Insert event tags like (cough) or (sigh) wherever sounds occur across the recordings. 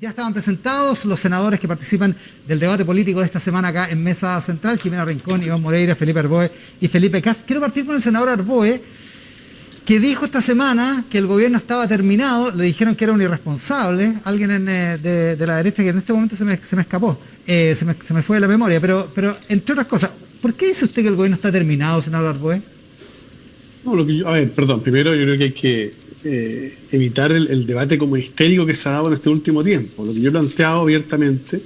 Ya estaban presentados los senadores que participan del debate político de esta semana acá en Mesa Central, Jimena Rincón, Iván Moreira, Felipe Arboe y Felipe Cas. Quiero partir con el senador Arboe, que dijo esta semana que el gobierno estaba terminado, le dijeron que era un irresponsable, alguien eh, de, la derecha que en este momento se me, escapó, eh, se, me, fue de la memoria, pero, pero entre otras cosas, ¿por qué dice usted que el gobierno está terminado, senador Arboe? No, lo que yo, a ver, perdón, primero yo creo que hay que eh, evitar el, debate como histérico que se ha dado en este último tiempo. Lo que yo he planteado abiertamente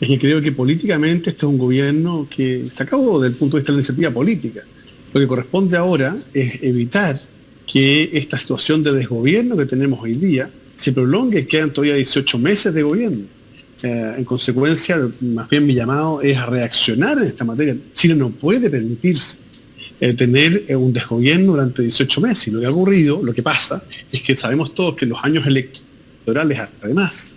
es que creo que políticamente este es un gobierno que se acabó desde el punto de vista de la iniciativa política. Lo que corresponde ahora es evitar que esta situación de desgobierno que tenemos hoy día se prolongue, quedan todavía 18 meses de gobierno. Eh, en consecuencia, más bien mi llamado es a reaccionar en esta materia. Chile no puede permitirse eh, tener eh, un desgobierno durante 18 meses. Y lo que ha ocurrido, lo que pasa, es que sabemos todos que en los años electorales, además,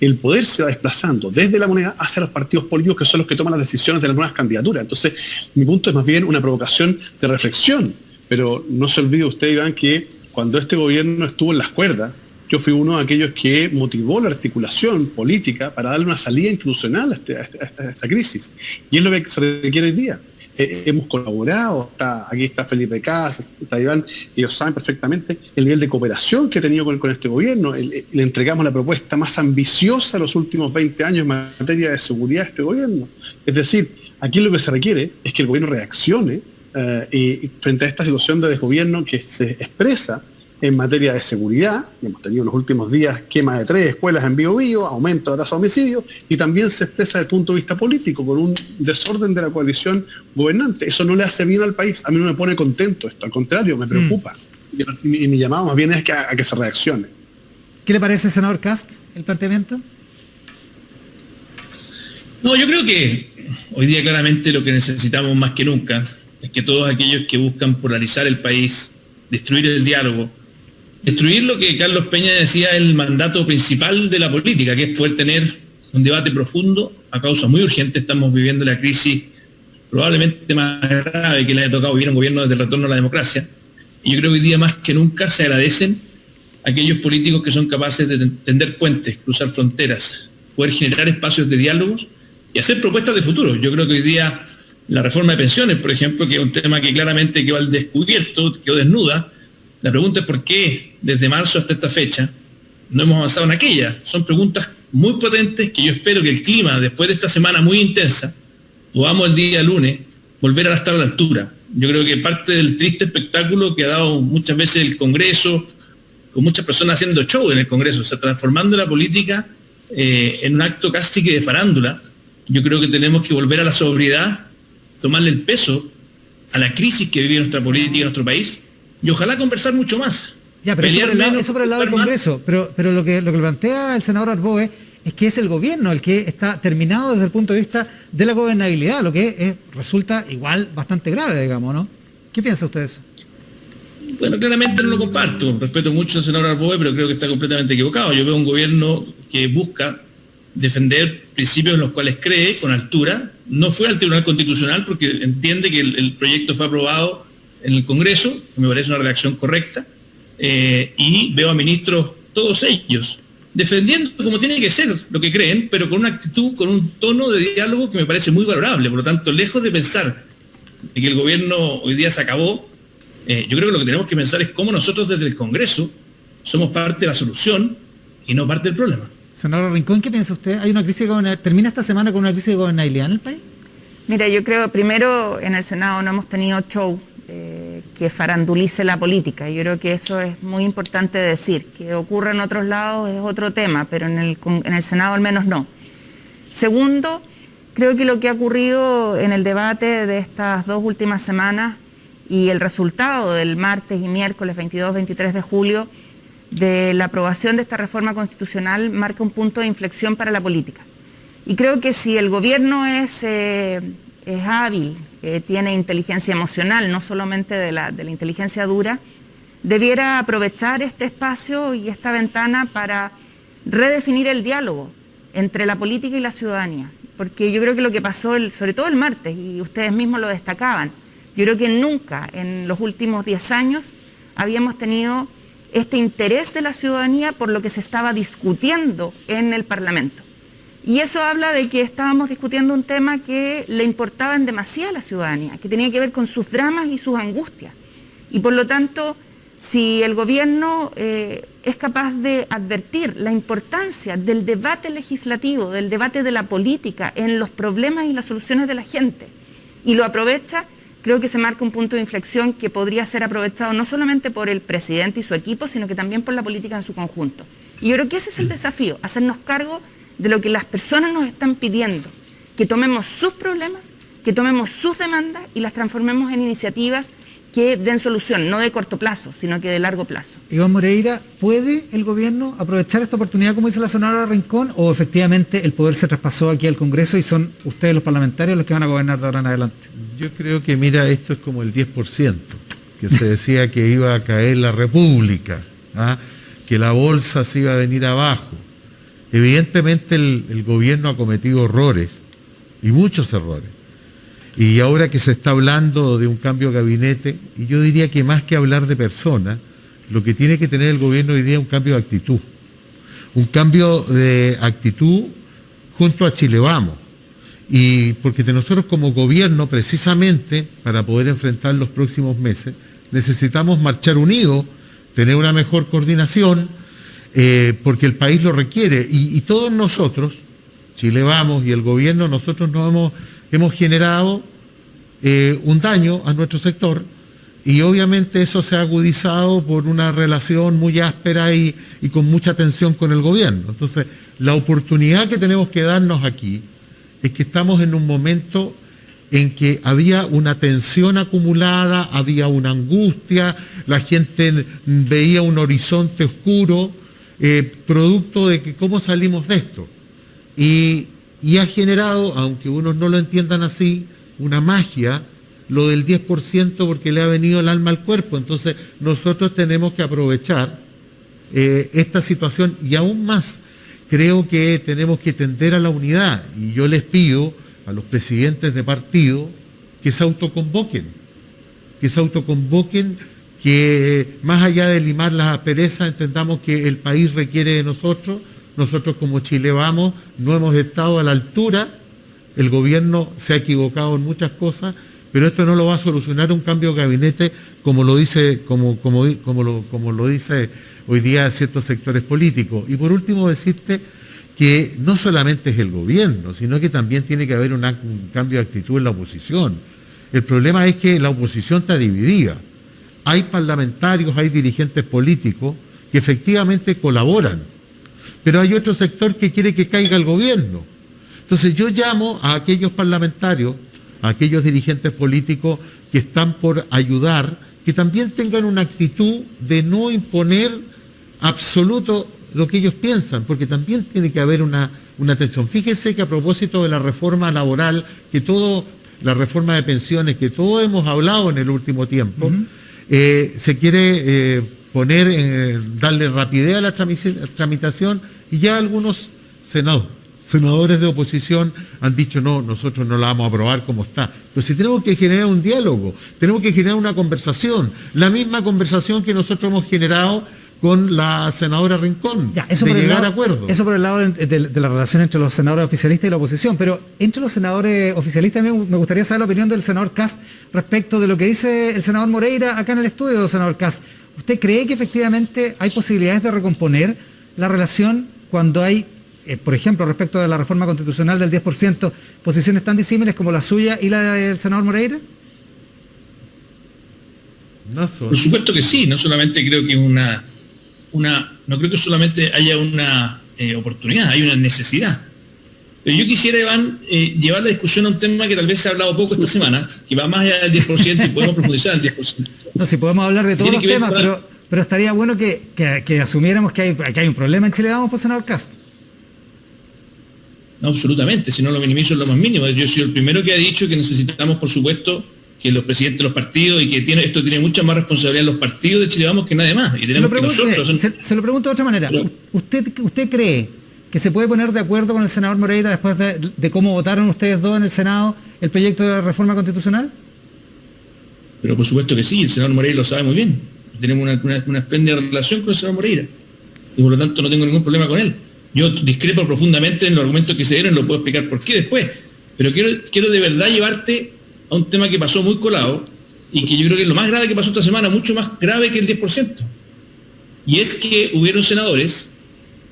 el poder se va desplazando desde la moneda hacia los partidos políticos que son los que toman las decisiones de las nuevas candidaturas. Entonces, mi punto es más bien una provocación de reflexión. Pero no se olvide usted, Iván, que cuando este gobierno estuvo en las cuerdas, yo fui uno de aquellos que motivó la articulación política para darle una salida institucional a, este, esta crisis. Y es lo que se requiere hoy día. Eh, hemos colaborado, aquí está Felipe Casas, está Iván, ellos saben perfectamente el nivel de cooperación que he tenido con, este gobierno. Le, entregamos la propuesta más ambiciosa de los últimos 20 años en materia de seguridad a este gobierno. Es decir, aquí lo que se requiere es que el gobierno reaccione eh, y frente a esta situación de desgobierno que se expresa en materia de seguridad, hemos tenido en los últimos días quema de tres escuelas en Bio Bio, aumento de la tasa de homicidios, y también se expresa desde el punto de vista político, con un desorden de la coalición gobernante. Eso no le hace bien al país, a mí no me pone contento esto, al contrario, me preocupa. Mm. Y, mi llamado más bien es que, a, que se reaccione. ¿Qué le parece, senador Cast, el planteamiento? No, yo creo que hoy día claramente lo que necesitamos más que nunca es que todos aquellos que buscan polarizar el país, destruir el diálogo, destruir lo que Carlos Peña decía el mandato principal de la política, que es poder tener un debate profundo a causa muy urgente. Estamos viviendo la crisis probablemente más grave que le haya tocado vivir un gobierno desde el retorno a la democracia. Y yo creo que hoy día más que nunca se agradecen aquellos políticos que son capaces de tender puentes, cruzar fronteras, poder generar espacios de diálogos y hacer propuestas de futuro. Yo creo que hoy día la reforma de pensiones, por ejemplo, que es un tema que claramente quedó al descubierto, quedó desnuda, la pregunta es por qué desde marzo hasta esta fecha no hemos avanzado en aquella. Son preguntas muy potentes que yo espero que el clima, después de esta semana muy intensa, podamos el día lunes volver a estar a la altura. Yo creo que parte del triste espectáculo que ha dado muchas veces el Congreso, con muchas personas haciendo show en el Congreso, o sea, transformando la política eh, en un acto casi que de farándula, yo creo que tenemos que volver a la sobriedad, tomarle el peso a la crisis que vive nuestra política, nuestro país, y ojalá conversar mucho más. Ya, pero eso por, el lado, del Congreso, pero, pero lo, que, lo que plantea el senador Arboe es que es el gobierno el que está terminado desde el punto de vista de la gobernabilidad, lo que resulta igual bastante grave, digamos, ¿no? ¿Qué piensa usted de eso? Bueno, claramente no lo comparto. Respeto mucho al senador Arboe, pero creo que está completamente equivocado. Yo veo un gobierno que busca defender principios en los cuales cree con altura. No fue al Tribunal Constitucional porque entiende que el proyecto fue aprobado en el Congreso, que me parece una reacción correcta, eh, y veo a ministros, todos ellos, defendiendo como tiene que ser lo que creen, pero con una actitud, con un tono de diálogo que me parece muy valorable. Por lo tanto, lejos de pensar que el gobierno hoy día se acabó, eh, yo creo que lo que tenemos que pensar es cómo nosotros desde el Congreso somos parte de la solución y no parte del problema. Senador Rincón, ¿qué piensa usted? ¿Hay una crisis de ¿Termina esta semana con una crisis de gobernabilidad en el país? Mira, yo creo, primero, en el Senado no hemos tenido show eh, que farandulice la política. Yo creo que eso es muy importante decir. Que ocurra en otros lados es otro tema, pero en el, en el Senado al menos no. Segundo, creo que lo que ha ocurrido en el debate de estas dos últimas semanas y el resultado del martes y miércoles 22-23 de julio de la aprobación de esta reforma constitucional marca un punto de inflexión para la política. Y creo que si el gobierno es, eh, es hábil tiene inteligencia emocional, no solamente de la, de la inteligencia dura, debiera aprovechar este espacio y esta ventana para redefinir el diálogo entre la política y la ciudadanía. Porque yo creo que lo que pasó, sobre todo el martes, y ustedes mismos lo destacaban, yo creo que nunca en los últimos 10 años habíamos tenido este interés de la ciudadanía por lo que se estaba discutiendo en el Parlamento. Y eso habla de que estábamos discutiendo un tema que le importaba en demasía a la ciudadanía, que tenía que ver con sus dramas y sus angustias. Y por lo tanto, si el gobierno eh, es capaz de advertir la importancia del debate legislativo, del debate de la política en los problemas y las soluciones de la gente, y lo aprovecha, creo que se marca un punto de inflexión que podría ser aprovechado no solamente por el presidente y su equipo, sino que también por la política en su conjunto. Y yo creo que ese es el desafío, hacernos cargo de lo que las personas nos están pidiendo, que tomemos sus problemas, que tomemos sus demandas y las transformemos en iniciativas que den solución, no de corto plazo, sino que de largo plazo. Iván Moreira, ¿puede el gobierno aprovechar esta oportunidad, como dice la senadora Rincón, o efectivamente el poder se traspasó aquí al Congreso y son ustedes los parlamentarios los que van a gobernar de ahora en adelante? Yo creo que, mira, esto es como el 10%, que se decía que iba a caer la República, ¿ah? que la bolsa se iba a venir abajo. Evidentemente el gobierno ha cometido errores, y muchos errores y ahora que se está hablando de un cambio de gabinete, y yo diría que más que hablar de personas, lo que tiene que tener el gobierno hoy día es un cambio de actitud. Un cambio de actitud junto a Chile Vamos. Y porque de nosotros como gobierno, precisamente para poder enfrentar los próximos meses, necesitamos marchar unidos, tener una mejor coordinación, eh, porque el país lo requiere. Y, todos nosotros, Chile Vamos y el gobierno, nosotros nos hemos hemos generado eh, un daño a nuestro sector y obviamente eso se ha agudizado por una relación muy áspera y, con mucha tensión con el gobierno. Entonces, la oportunidad que tenemos que darnos aquí es que estamos en un momento en que había una tensión acumulada, había una angustia, la gente veía un horizonte oscuro, eh, producto de que cómo salimos de esto. Y ha generado, aunque unos no lo entiendan así, una magia, lo del 10% porque le ha venido el alma al cuerpo. Entonces nosotros tenemos que aprovechar eh, esta situación y aún más creo que tenemos que tender a la unidad y yo les pido a los presidentes de partido que se autoconvoquen, que se autoconvoquen, que más allá de limar las asperezas entendamos que el país requiere de nosotros nosotros como Chile vamos, no hemos estado a la altura, el gobierno se ha equivocado en muchas cosas, pero esto no lo va a solucionar un cambio de gabinete como lo dice, como, como, como, lo, dice hoy día ciertos sectores políticos. Y por último decirte que no solamente es el gobierno, sino que también tiene que haber un cambio de actitud en la oposición. El problema es que la oposición está dividida. Hay parlamentarios, hay dirigentes políticos que efectivamente colaboran pero hay otro sector que quiere que caiga el gobierno. Entonces yo llamo a aquellos parlamentarios, a aquellos dirigentes políticos que están por ayudar, que también tengan una actitud de no imponer absoluto lo que ellos piensan, porque también tiene que haber una, una tensión. Fíjese que a propósito de la reforma laboral, que todo, la reforma de pensiones, que todos hemos hablado en el último tiempo, eh, se quiere eh, poner, eh, darle rapidez a la tramitación y ya algunos senadores de oposición han dicho, no, nosotros no la vamos a aprobar como está. Pero si tenemos que generar un diálogo, tenemos que generar una conversación, la misma conversación que nosotros hemos generado con la senadora Rincón, ya, eso de por llegar a acuerdo. Eso por el lado de, la relación entre los senadores oficialistas y la oposición, pero entre los senadores oficialistas me, me gustaría saber la opinión del senador Cast respecto de lo que dice el senador Moreira acá en el estudio, senador Cast. ¿Usted cree que efectivamente hay posibilidades de recomponer la relación cuando hay, eh, por ejemplo, respecto de la reforma constitucional del 10%, posiciones tan disímiles como la suya y la del senador Moreira? Por supuesto que sí, no solamente creo que es una, una, no creo que solamente haya una eh, oportunidad, hay una necesidad. Pero yo quisiera, Iván, eh, llevar la discusión a un tema que tal vez se ha hablado poco esta semana, que va más allá del 10% y podemos profundizar en el 10%. No, si podemos hablar de todos los temas, pero pero estaría bueno que, asumiéramos que hay, que hay un problema en Chile, vamos, por senador Cast. No, absolutamente, si no lo minimizo en lo más mínimo. Yo soy el primero que ha dicho que necesitamos, por supuesto, que los presidentes de los partidos y que tiene, esto tiene mucha más responsabilidad en los partidos de Chile Vamos que nadie más. se, lo pregunto, de otra manera. ¿Usted, ¿Usted cree que se puede poner de acuerdo con el senador Moreira después de, de, cómo votaron ustedes dos en el Senado el proyecto de reforma constitucional? Pero por supuesto que sí, el senador Moreira lo sabe muy bien tenemos una, una, espléndida relación con el senador Moreira. Y por lo tanto no tengo ningún problema con él. Yo discrepo profundamente en los argumentos que se dieron, lo puedo explicar por qué después. Pero quiero, quiero de verdad llevarte a un tema que pasó muy colado y que yo creo que es lo más grave que pasó esta semana, mucho más grave que el 10%. Y es que hubieron senadores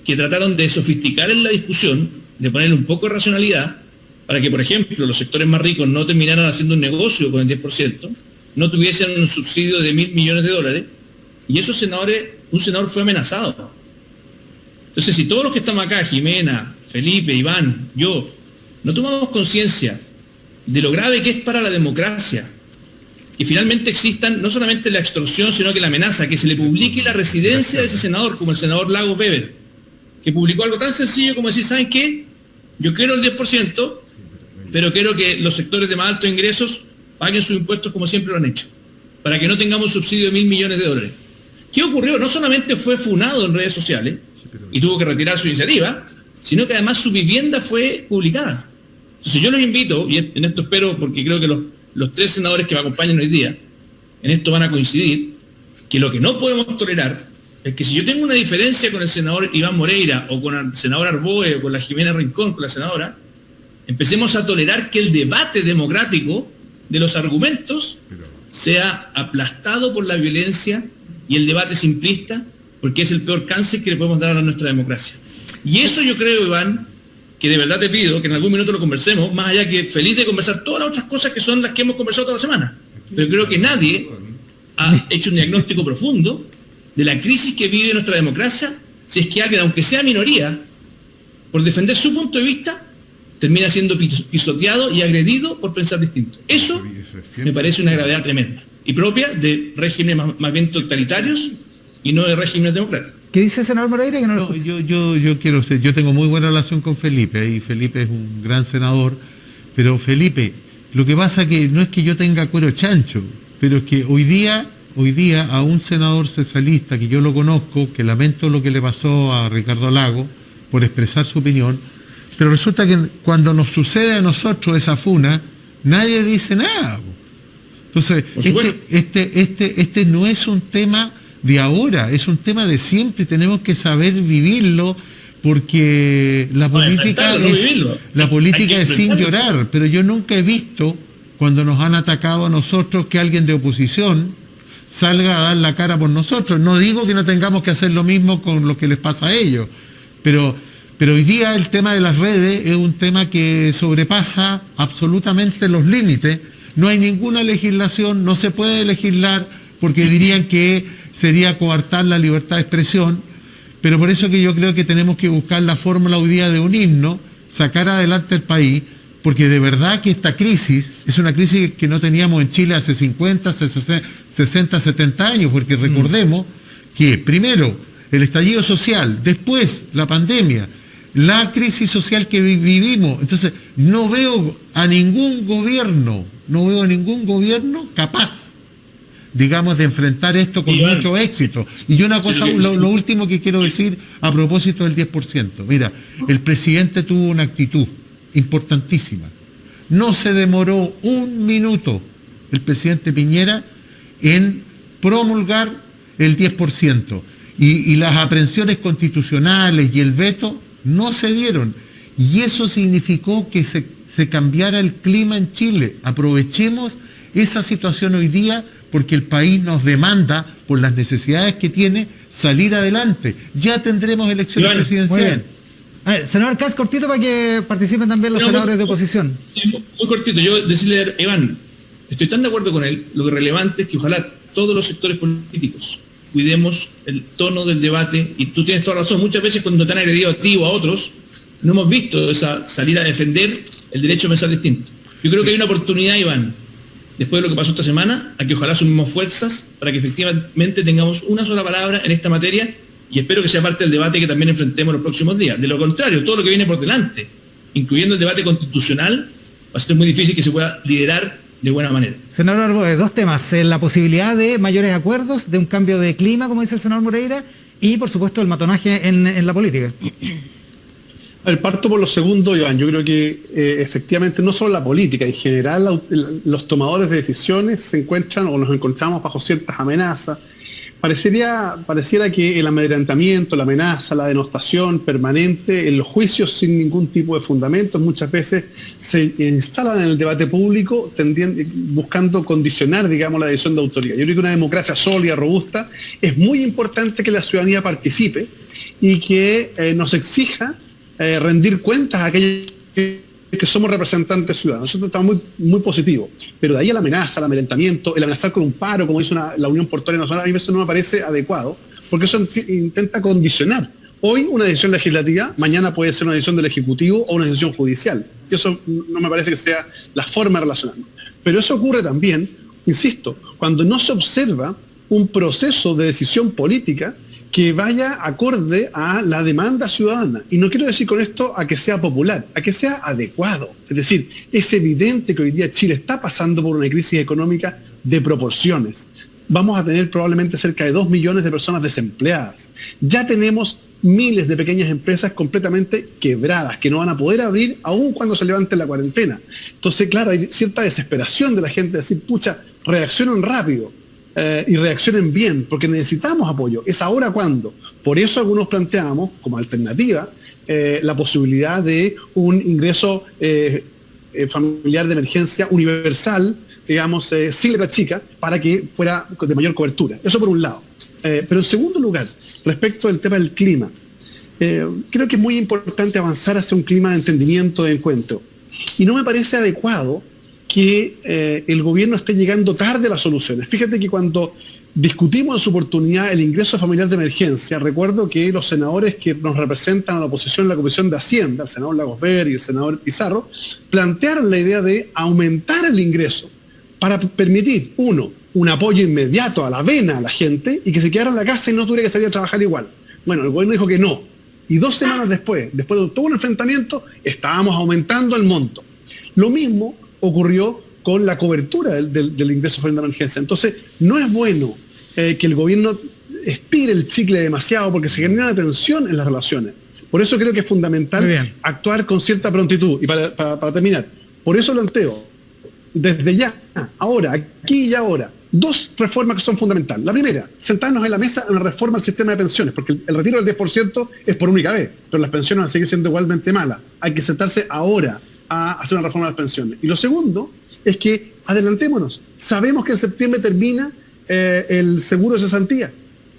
que trataron de sofisticar en la discusión, de ponerle un poco de racionalidad, para que, por ejemplo, los sectores más ricos no terminaran haciendo un negocio con el 10%, no tuviesen un subsidio de mil millones de dólares, y esos senadores, un senador fue amenazado. Entonces, si todos los que estamos acá, Jimena, Felipe, Iván, yo, no tomamos conciencia de lo grave que es para la democracia, y finalmente existan no solamente la extorsión, sino que la amenaza, que se le publique la residencia de ese senador, como el senador Lagos Weber, que publicó algo tan sencillo como decir, ¿saben qué? Yo quiero el 10%, pero quiero que los sectores de más altos ingresos paguen sus impuestos como siempre lo han hecho, para que no tengamos subsidio de mil millones de dólares. ¿Qué ocurrió? No solamente fue funado en redes sociales y tuvo que retirar su iniciativa, sino que además su vivienda fue publicada. Entonces yo los invito, y en esto espero, porque creo que los, los tres senadores que me acompañan hoy día, en esto van a coincidir, que lo que no podemos tolerar es que si yo tengo una diferencia con el senador Iván Moreira o con el senador Arboe o con la Jimena Rincón, con la senadora, empecemos a tolerar que el debate democrático de los argumentos sea aplastado por la violencia y el debate simplista, porque es el peor cáncer que le podemos dar a nuestra democracia. Y eso yo creo, Iván, que de verdad te pido que en algún minuto lo conversemos, más allá que feliz de conversar todas las otras cosas que son las que hemos conversado toda la semana. Pero creo que nadie ha hecho un diagnóstico profundo de la crisis que vive nuestra democracia si es que alguien, aunque sea minoría, por defender su punto de vista, termina siendo pisoteado y agredido por pensar distinto. Eso me parece una gravedad tremenda y propia de regímenes más, bien totalitarios y no de regímenes democráticos. ¿Qué dice el senador Moreira? yo, yo, yo quiero, yo tengo muy buena relación con Felipe y Felipe es un gran senador, pero Felipe, lo que pasa que no es que yo tenga cuero chancho, pero es que hoy día, hoy día a un senador socialista que yo lo conozco, que lamento lo que le pasó a Ricardo Lago por expresar su opinión, pero resulta que cuando nos sucede a nosotros esa funa, nadie dice nada. Entonces, este, este, este, este no es un tema de ahora, es un tema de siempre, tenemos que saber vivirlo porque la política es, la política es sin llorar, pero yo nunca he visto cuando nos han atacado a nosotros que alguien de oposición salga a dar la cara por nosotros. No digo que no tengamos que hacer lo mismo con lo que les pasa a ellos, pero, pero hoy día el tema de las redes es un tema que sobrepasa absolutamente los límites. No hay ninguna legislación, no se puede legislar porque dirían que sería coartar la libertad de expresión, pero por eso que yo creo que tenemos que buscar la fórmula hoy día de un himno, sacar adelante el país, porque de verdad que esta crisis es una crisis que no teníamos en Chile hace 50, 60, 70 años, porque mm. recordemos que primero el estallido social, después la pandemia, la crisis social que vivimos. Entonces, no veo a ningún gobierno, no veo a ningún gobierno capaz digamos, de enfrentar esto con mucho éxito. Y una cosa, lo, último que quiero decir a propósito del 10%. Mira, el presidente tuvo una actitud importantísima. No se demoró un minuto el presidente Piñera en promulgar el 10%. Y, y las aprehensiones constitucionales y el veto no se dieron. Y eso significó que se, se cambiara el clima en Chile. Aprovechemos esa situación hoy día porque el país nos demanda, por las necesidades que tiene, salir adelante. Ya tendremos elecciones presidenciales. senador Cas, cortito para que participen también los senadores de oposición. muy cortito. Yo decirle, Iván, estoy tan de acuerdo con él, lo relevante es que ojalá todos los sectores políticos cuidemos el tono del debate, y tú tienes toda razón, muchas veces cuando te han agredido a ti o a otros, no hemos visto esa salir a defender el derecho a pensar distinto. Yo creo que hay una oportunidad, Iván, después de lo que pasó esta semana, a que ojalá sumemos fuerzas para que efectivamente tengamos una sola palabra en esta materia y espero que sea parte del debate que también enfrentemos los próximos días. De lo contrario, todo lo que viene por delante, incluyendo el debate constitucional, va a ser muy difícil que se pueda liderar de buena manera. Senador Arboe, dos temas, eh, la posibilidad de mayores acuerdos, de un cambio de clima, como dice el senador Moreira, y por supuesto el matonaje en la política. El parto por lo segundo, Iván. Yo creo que eh, efectivamente no solo la política, en general los tomadores de decisiones se encuentran o nos encontramos bajo ciertas amenazas. Parecería, pareciera que el amedrentamiento, la amenaza, la denostación permanente en los juicios sin ningún tipo de fundamentos muchas veces se instalan en el debate público buscando condicionar, digamos, la decisión de autoridad. Yo creo que una democracia sólida, robusta, es muy importante que la ciudadanía participe y que eh, nos exija eh, rendir cuentas a aquellos que somos representantes ciudadanos. Nosotros estamos muy, muy positivos. Pero de ahí la amenaza, el amedrentamiento, el amenazar con un paro, como dice la Unión Portuaria Nacional, a mí eso no me parece adecuado, porque eso intenta condicionar. Hoy una decisión legislativa, mañana puede ser una decisión del Ejecutivo o una decisión judicial. Y eso no me parece que sea la forma de relacionarnos. Pero eso ocurre también, insisto, cuando no se observa un proceso de decisión política que vaya acorde a la demanda ciudadana. Y no quiero decir con esto a que sea popular, a que sea adecuado. Es decir, es evidente que hoy día Chile está pasando por una crisis económica de proporciones. Vamos a tener probablemente cerca de dos millones de personas desempleadas. Ya tenemos miles de pequeñas empresas completamente quebradas, que no van a poder abrir aún cuando se levante la cuarentena. Entonces, claro, hay cierta desesperación de la gente de decir, pucha, reaccionen rápido eh, y reaccionen bien, porque necesitamos apoyo. ¿Es ahora cuando? Por eso algunos planteamos como alternativa eh, la posibilidad de un ingreso eh, familiar de emergencia universal, digamos, sin letra chica, para que fuera de mayor cobertura. Eso por un lado. pero en segundo lugar, respecto del tema del clima, creo que es muy importante avanzar hacia un clima de entendimiento, de encuentro. Y no me parece adecuado que eh, el gobierno esté llegando tarde a las soluciones. Fíjate que cuando discutimos en su oportunidad el ingreso familiar de emergencia, recuerdo que los senadores que nos representan a la oposición en la Comisión de Hacienda, el senador Lagos Ver y el senador Pizarro, plantearon la idea de aumentar el ingreso para permitir, uno, un apoyo inmediato a la vena a la gente y que se quedara en la casa y no tuviera que salir a trabajar igual. Bueno, el gobierno dijo que no. Y dos semanas después, después de todo un enfrentamiento, estábamos aumentando el monto. Lo mismo ocurrió con la cobertura del, ingreso familiar de emergencia. Entonces, no es bueno eh, que el gobierno estire el chicle demasiado porque se genera tensión en las relaciones. Por eso creo que es fundamental actuar con cierta prontitud. Y para, terminar, por eso planteo, desde ya, ahora, aquí y ahora, dos reformas que son fundamentales. La primera, sentarnos en la mesa en la reforma del sistema de pensiones, porque el, el retiro del 10% es por única vez, pero las pensiones van a seguir siendo igualmente malas. Hay que sentarse ahora a hacer una reforma de las pensiones. Y lo segundo es que adelantémonos. Sabemos que en septiembre termina eh, el seguro de cesantía.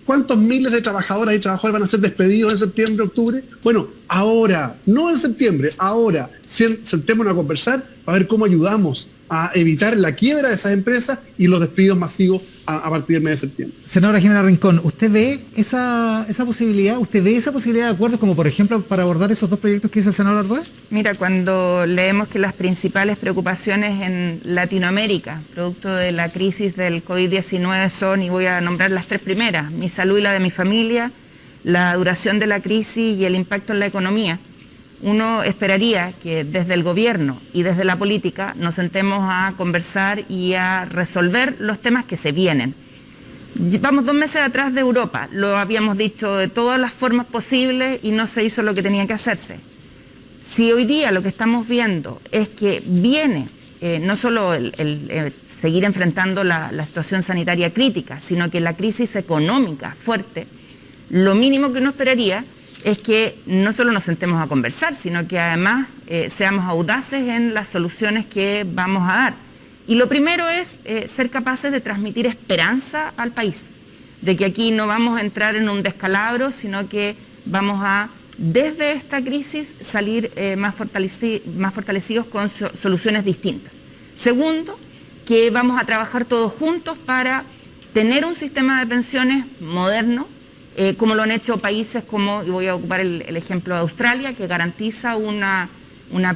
¿Cuántos miles de trabajadoras y trabajadores van a ser despedidos en septiembre, octubre? Bueno, ahora, no en septiembre, ahora, sentémonos a conversar para ver cómo ayudamos a evitar la quiebra de esas empresas y los despidos masivos a, partir del mes de septiembre. Senadora Jimena Rincón, ¿usted ve esa, esa posibilidad? ¿Usted ve esa posibilidad de acuerdos como por ejemplo para abordar esos dos proyectos que dice el senador Ardoé? Mira, cuando leemos que las principales preocupaciones en Latinoamérica, producto de la crisis del COVID-19 son, y voy a nombrar las tres primeras, mi salud y la de mi familia, la duración de la crisis y el impacto en la economía, uno esperaría que desde el gobierno y desde la política nos sentemos a conversar y a resolver los temas que se vienen. Vamos dos meses atrás de Europa, lo habíamos dicho de todas las formas posibles y no se hizo lo que tenía que hacerse. Si hoy día lo que estamos viendo es que viene eh, no solo el, eh, seguir enfrentando la situación sanitaria crítica, sino que la crisis económica fuerte, lo mínimo que uno esperaría es que no solo nos sentemos a conversar, sino que además eh, seamos audaces en las soluciones que vamos a dar. Y lo primero es eh, ser capaces de transmitir esperanza al país, de que aquí no vamos a entrar en un descalabro, sino que vamos a, desde esta crisis, salir eh, más, más, fortalecidos con soluciones distintas. Segundo, que vamos a trabajar todos juntos para tener un sistema de pensiones moderno, eh, como lo han hecho países como, y voy a ocupar el, ejemplo de Australia, que garantiza una,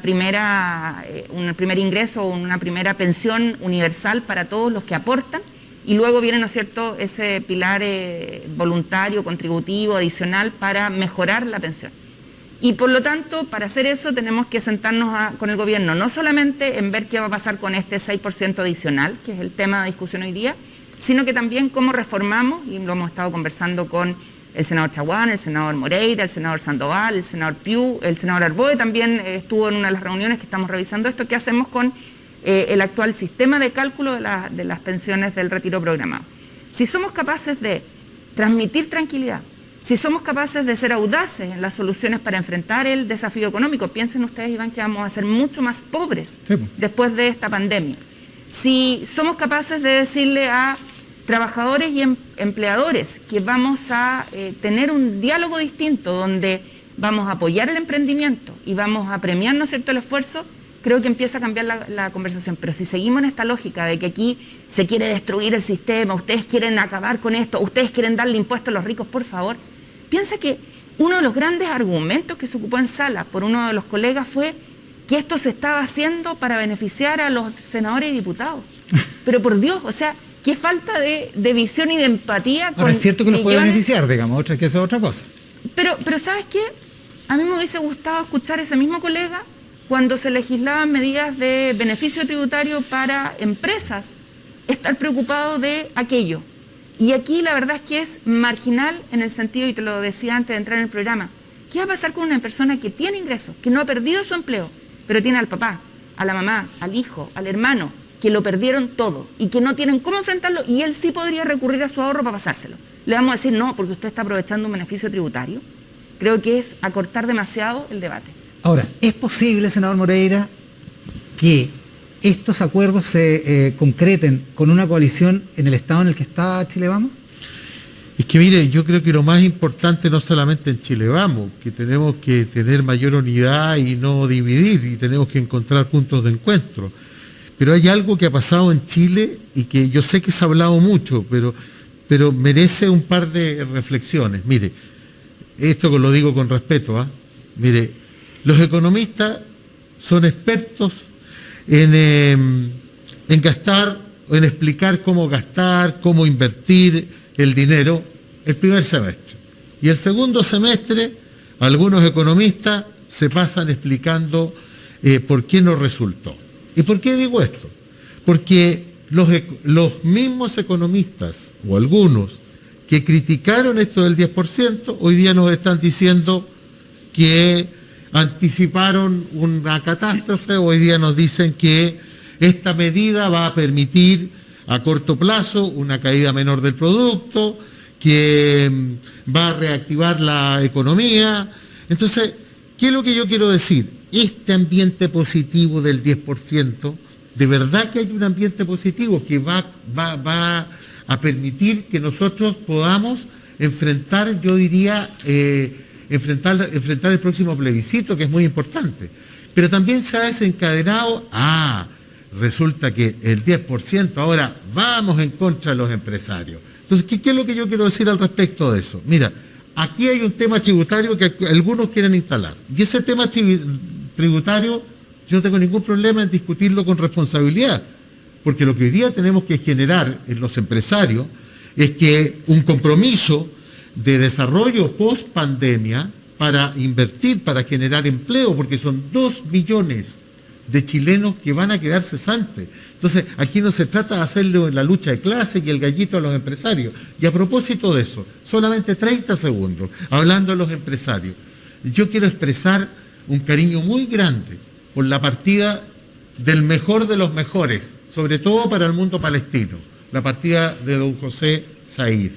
primera, eh, un primer ingreso una primera pensión universal para todos los que aportan, y luego viene, ¿no es cierto?, ese pilar eh, voluntario, contributivo, adicional para mejorar la pensión. Y por lo tanto, para hacer eso tenemos que sentarnos con el gobierno, no solamente en ver qué va a pasar con este 6% adicional, que es el tema de discusión hoy día, sino que también cómo reformamos, y lo hemos estado conversando con el senador Chaguán, el senador Moreira, el senador Sandoval, el senador Piu, el senador Arboe también eh, estuvo en una de las reuniones que estamos revisando esto, qué hacemos con eh, el actual sistema de cálculo de, las pensiones del retiro programado. Si somos capaces de transmitir tranquilidad. Si somos capaces de ser audaces en las soluciones para enfrentar el desafío económico, piensen ustedes, Iván, que vamos a ser mucho más pobres después de esta pandemia. Si somos capaces de decirle a trabajadores y em, empleadores que vamos a eh, tener un diálogo distinto donde vamos a apoyar el emprendimiento y vamos a premiar, ¿no cierto?, el esfuerzo, creo que empieza a cambiar la, la, conversación. Pero si seguimos en esta lógica de que aquí se quiere destruir el sistema, ustedes quieren acabar con esto, ustedes quieren darle impuestos a los ricos, por favor, piensa que uno de los grandes argumentos que se ocupó en sala por uno de los colegas fue que esto se estaba haciendo para beneficiar a los senadores y diputados. (laughs) Pero por Dios, o sea, qué falta de, visión y de empatía. Con, es cierto que nos puede beneficiar, digamos, otra, que eso es otra cosa. Pero, pero ¿sabes qué? A mí me hubiese gustado escuchar a ese mismo colega cuando se legislaban medidas de beneficio tributario para empresas, estar preocupado de aquello. Y aquí la verdad es que es marginal en el sentido, y te lo decía antes de entrar en el programa, ¿qué va a pasar con una persona que tiene ingresos, que no ha perdido su empleo, pero tiene al papá, a la mamá, al hijo, al hermano, que lo perdieron todo y que no tienen cómo enfrentarlo y él sí podría recurrir a su ahorro para pasárselo. Le vamos a decir no, porque usted está aprovechando un beneficio tributario. Creo que es acortar demasiado el debate. Ahora, ¿es posible, senador Moreira, que estos acuerdos se eh, concreten con una coalición en el estado en el que está Chile Vamos? Es que mire, yo creo que lo más importante no solamente en Chile Vamos, que tenemos que tener mayor unidad y no dividir, y tenemos que encontrar puntos de encuentro pero hay algo que ha pasado en Chile y que yo sé que se ha hablado mucho, pero, pero merece un par de reflexiones. Mire, esto lo digo con respeto, ¿ah? mire, los economistas son expertos en, em, en gastar, en explicar cómo gastar, cómo invertir el dinero el primer semestre. Y el segundo semestre, algunos economistas se pasan explicando eh, por qué no resultó. ¿Y por qué digo esto? Porque los, los mismos economistas, o algunos, que criticaron esto del 10%, hoy día nos están diciendo que anticiparon una catástrofe, hoy día nos dicen que esta medida va a permitir a corto plazo una caída menor del producto, que mm, va a reactivar la economía. Entonces, ¿qué es lo que yo quiero decir? Este ambiente positivo del 10%, de verdad que hay un ambiente positivo que va, va, a permitir que nosotros podamos enfrentar, yo diría, eh, enfrentar, enfrentar el próximo plebiscito, que es muy importante. Pero también se ha desencadenado, ah, resulta que el 10% ahora vamos en contra de los empresarios. Entonces, ¿qué, ¿qué, es lo que yo quiero decir al respecto de eso? Mira, aquí hay un tema tributario que algunos quieren instalar. Y ese tema tributario, yo no tengo ningún problema en discutirlo con responsabilidad, porque lo que hoy día tenemos que generar en los empresarios es que un compromiso de desarrollo post pandemia para invertir, para generar empleo, porque son dos millones de chilenos que van a quedar cesantes. Entonces, aquí no se trata de hacerlo en la lucha de clase y el gallito a los empresarios. Y a propósito de eso, solamente 30 segundos, hablando a los empresarios, yo quiero expresar un cariño muy grande por la partida del mejor de los mejores, sobre todo para el mundo palestino, la partida de don José Said,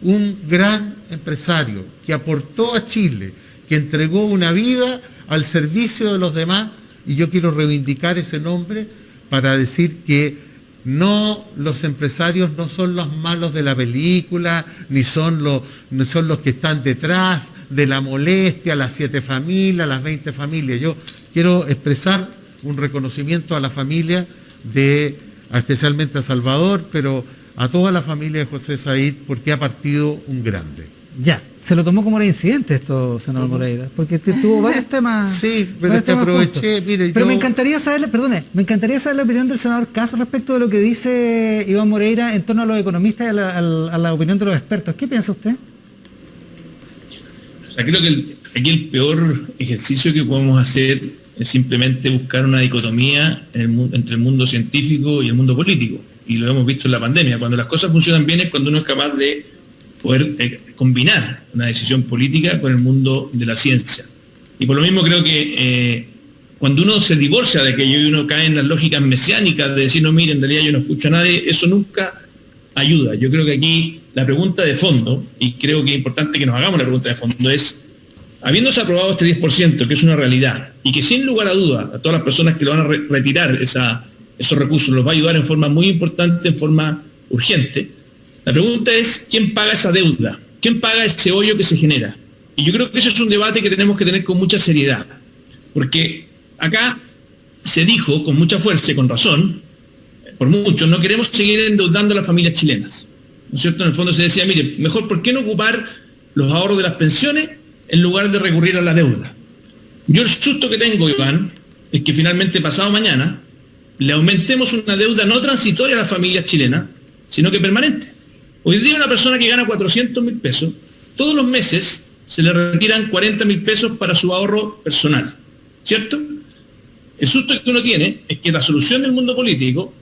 un gran empresario que aportó a Chile, que entregó una vida al servicio de los demás, y yo quiero reivindicar ese nombre para decir que no, los empresarios no son los malos de la película, ni son los, que están detrás de la molestia, las siete familias, las 20 familias. Yo quiero expresar un reconocimiento a la familia de, especialmente a Salvador, pero a toda la familia de José Said, porque ha partido un grande. Ya, se lo tomó como un incidente esto, senador Moreira, porque tuvo varios (laughs) temas. Sí, pero te aproveché, mire, Pero me encantaría saber, perdone, me encantaría saber la opinión del senador Casa respecto de lo que dice Iván Moreira en torno a los economistas y a la, opinión de los expertos. ¿Qué piensa usted? O sea, creo que aquí el peor ejercicio que podemos hacer es simplemente buscar una dicotomía entre el mundo científico y el mundo político. Y lo hemos visto en la pandemia. Cuando las cosas funcionan bien es cuando uno es capaz de poder eh, combinar una decisión política con el mundo de la ciencia. Y por lo mismo creo que eh, cuando uno se divorcia de aquello y uno cae en las lógicas mesiánicas de decir, no, miren, en realidad yo no escucho a nadie, eso nunca ayuda. Yo creo que aquí la pregunta de fondo, y creo que es importante que nos hagamos la pregunta de fondo, es, habiéndose aprobado este 10%, que es una realidad, y que sin lugar a duda a todas las personas que lo van a retirar esos recursos los va a ayudar en forma muy importante, en forma urgente, la pregunta es, ¿quién paga esa deuda? ¿Quién paga ese hoyo que se genera? Y yo creo que eso es un debate que tenemos que tener con mucha seriedad, porque acá se dijo con mucha fuerza y con razón, por mucho, no queremos seguir endeudando a las familias chilenas. ¿No es cierto? En el fondo se decía, mire, mejor, ¿por qué no ocupar los ahorros de las pensiones en lugar de recurrir a la deuda? Yo el susto que tengo, Iván, es que finalmente pasado mañana le aumentemos una deuda no transitoria a las familias chilenas, sino que permanente. Hoy día una persona que gana 400 mil pesos, todos los meses se le retiran 40 mil pesos para su ahorro personal, ¿cierto? El susto que uno tiene es que la solución del mundo político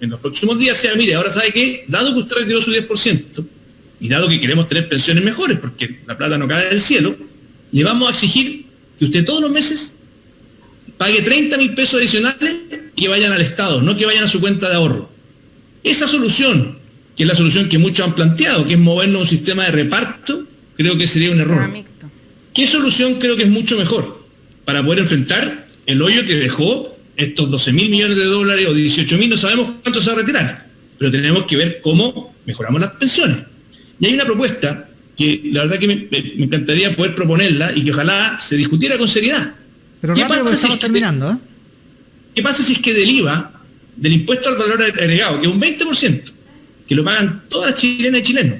en los próximos días sea, mire, ahora sabe que, dado que usted retiró su 10%, y dado que queremos tener pensiones mejores, porque la plata no cae del cielo, le vamos a exigir que usted todos los meses pague 30 mil pesos adicionales y que vayan al Estado, no que vayan a su cuenta de ahorro. Esa solución, que es la solución que muchos han planteado, que es movernos a un sistema de reparto, creo que sería un error. ¿Qué solución creo que es mucho mejor para poder enfrentar el hoyo que dejó estos 12 mil millones de dólares o 18 mil, no sabemos cuánto se va a retirar, pero tenemos que ver cómo mejoramos las pensiones. Y hay una propuesta que la verdad que me, encantaría poder proponerla y que ojalá se discutiera con seriedad. Pero ¿Qué pasa si es terminando, ¿eh? ¿Qué pasa si es que del IVA, del impuesto al valor agregado, que es un 20%, que lo pagan todas las chilenas y chilenos,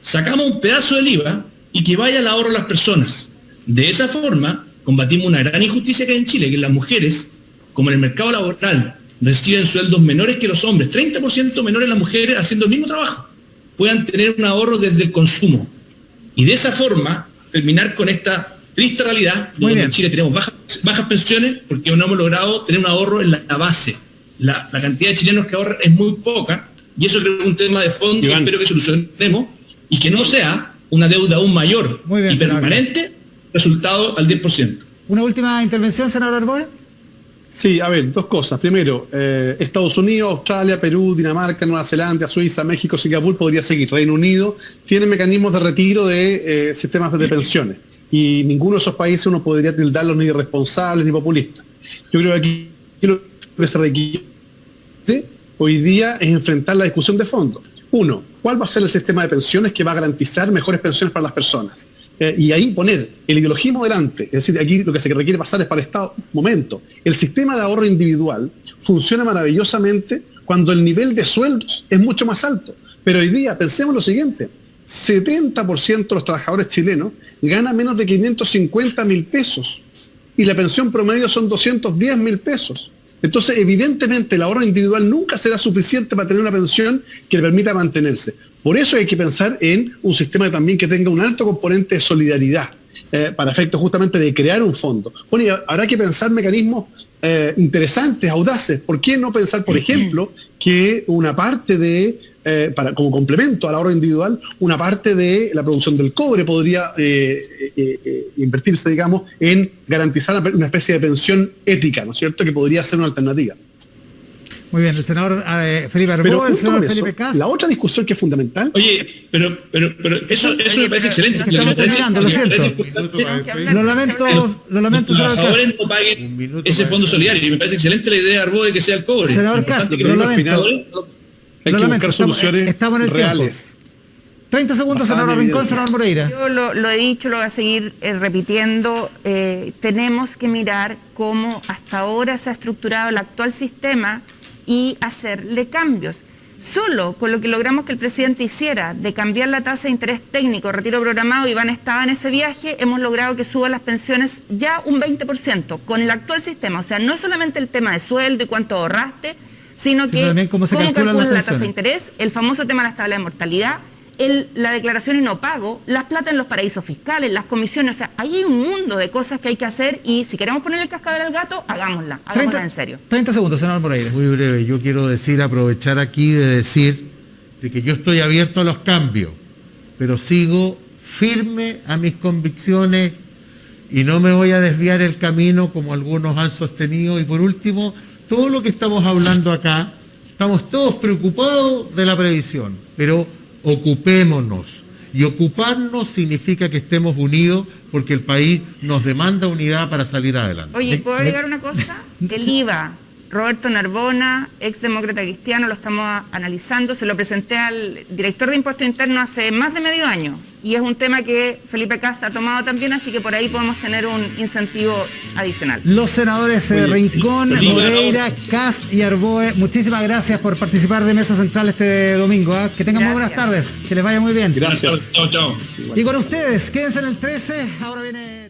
sacamos un pedazo del IVA y que vaya al ahorro a las personas? De esa forma combatimos una gran injusticia que hay en Chile, que las mujeres como en el mercado laboral reciben sueldos menores que los hombres, 30% menores las mujeres haciendo el mismo trabajo, puedan tener un ahorro desde el consumo. Y de esa forma terminar con esta triste realidad donde en Chile tenemos bajas, bajas, pensiones porque no hemos logrado tener un ahorro en la, base. La, cantidad de chilenos que ahorran es muy poca y eso creo que es un tema de fondo que espero que solucionemos y que no sea una deuda aún mayor y permanente resultado al 10%. Una última intervención, senador Arboe. Sí, a ver, dos cosas. Primero, eh, Estados Unidos, Australia, Perú, Dinamarca, Nueva Zelanda, Suiza, México, Singapur, podría seguir. Reino Unido tiene mecanismos de retiro de eh, sistemas de pensiones. Y ninguno de esos países uno podría tildarlos ni irresponsables ni populistas. Yo creo que aquí lo que se requiere hoy día es enfrentar la discusión de fondo. Uno, ¿cuál va a ser el sistema de pensiones que va a garantizar mejores pensiones para las personas? Eh, y ahí poner el ideologismo delante, es decir, aquí lo que se requiere pasar es para el Estado, momento, el sistema de ahorro individual funciona maravillosamente cuando el nivel de sueldos es mucho más alto. Pero hoy día, pensemos lo siguiente, 70% de los trabajadores chilenos ganan menos de 550 mil pesos y la pensión promedio son 210 mil pesos. Entonces, evidentemente, el ahorro individual nunca será suficiente para tener una pensión que le permita mantenerse. Por eso hay que pensar en un sistema también que tenga un alto componente de solidaridad. Eh, para efectos justamente de crear un fondo. Bueno, y habrá que pensar mecanismos eh, interesantes, audaces. ¿Por qué no pensar, por ejemplo, que una parte de, eh, para, como complemento al ahorro individual, una parte de la producción del cobre podría invertirse, digamos, en garantizar una especie de pensión ética, ¿no es cierto?, que podría ser una alternativa. Muy bien, el senador eh, Felipe Arbó, el senador Felipe Cas. La otra discusión que es fundamental. Oye, pero, pero, pero eso, eso me parece excelente. Estamos terminando, lo siento. Lo lamento, lo lamento, senador Cas. no paguen ese fondo solidario. Y me parece excelente la idea de Arbó de que sea el cobre. Senador Cas, lo lamento. Hay que buscar soluciones estamos en el reales. 30 segundos, senador Rincón, senador Moreira. Yo lo, lo, he dicho, lo voy a seguir eh, repitiendo. Eh, tenemos que mirar cómo hasta ahora se ha estructurado el actual sistema y hacerle cambios. Solo con lo que logramos que el presidente hiciera de cambiar la tasa de interés técnico, retiro programado, Iván estaba en ese viaje, hemos logrado que suban las pensiones ya un 20% con el actual sistema. O sea, no es solamente el tema de sueldo y cuánto ahorraste, sino que cómo, se calculan la tasa de interés, el famoso tema de la tabla de mortalidad, la declaración y no pago, las plata en los paraísos fiscales, las comisiones, o sea, ahí hay un mundo de cosas que hay que hacer y si queremos poner el cascabel al gato, hagámosla, hagámosla en serio. 30 segundos, senador Moreira. Muy breve, yo quiero decir, aprovechar aquí de decir de que yo estoy abierto a los cambios, pero sigo firme a mis convicciones y no me voy a desviar el camino como algunos han sostenido. Y por último, todo lo que estamos hablando acá, estamos todos preocupados de la previsión, pero ocupémonos. Y ocuparnos significa que estemos unidos porque el país nos demanda unidad para salir adelante. Oye, ¿puedo agregar una cosa? El IVA, Roberto Narbona, ex demócrata cristiano, lo estamos analizando, se lo presenté al director de Impuesto Interno hace más de medio año y es un tema que Felipe Casta ha tomado también, así que por ahí podemos tener un incentivo adicional. Los senadores eh, Rincón, Moreira, Cast y Arboe, muchísimas gracias por participar de Mesa Central este domingo. ¿ah? Que tengan muy buenas tardes, que les vaya muy bien. Gracias. Chao, chao. Y con ustedes, quédense en el 13, ahora viene...